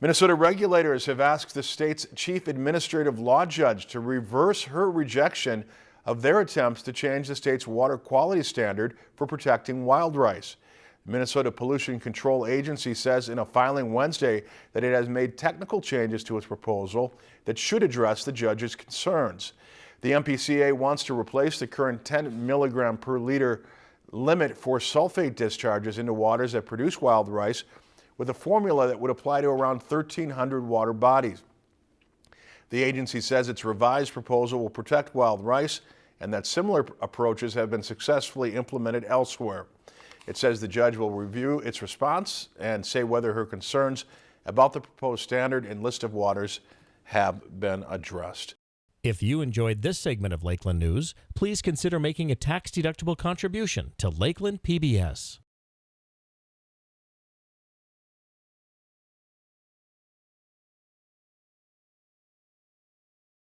Minnesota regulators have asked the state's chief administrative law judge to reverse her rejection of their attempts to change the state's water quality standard for protecting wild rice. The Minnesota Pollution Control Agency says in a filing Wednesday that it has made technical changes to its proposal that should address the judge's concerns. The MPCA wants to replace the current 10 milligram per liter limit for sulfate discharges into waters that produce wild rice with a formula that would apply to around 1,300 water bodies. The agency says its revised proposal will protect wild rice and that similar approaches have been successfully implemented elsewhere. It says the judge will review its response and say whether her concerns about the proposed standard and list of waters have been addressed. If you enjoyed this segment of Lakeland News, please consider making a tax-deductible contribution to Lakeland PBS.